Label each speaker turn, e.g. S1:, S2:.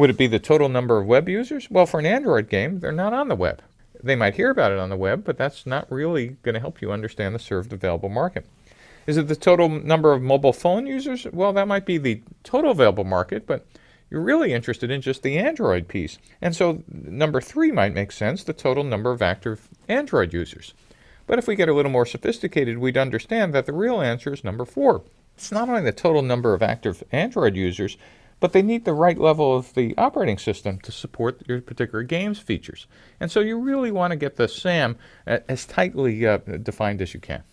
S1: Would it be the total number of web users? Well, for an Android game, they're not on the web. They might hear about it on the web, but that's not really going to help you understand the served available market. Is it the total number of mobile phone users? Well, that might be the total available market, but you're really interested in just the Android piece. And so number three might make sense, the total number of active Android users. But if we get a little more sophisticated, we'd understand that the real answer is number four. It's not only the total number of active Android users, but they need the right level of the operating system to support your particular game's features. And so you really want to get the SAM as tightly uh, defined as you can.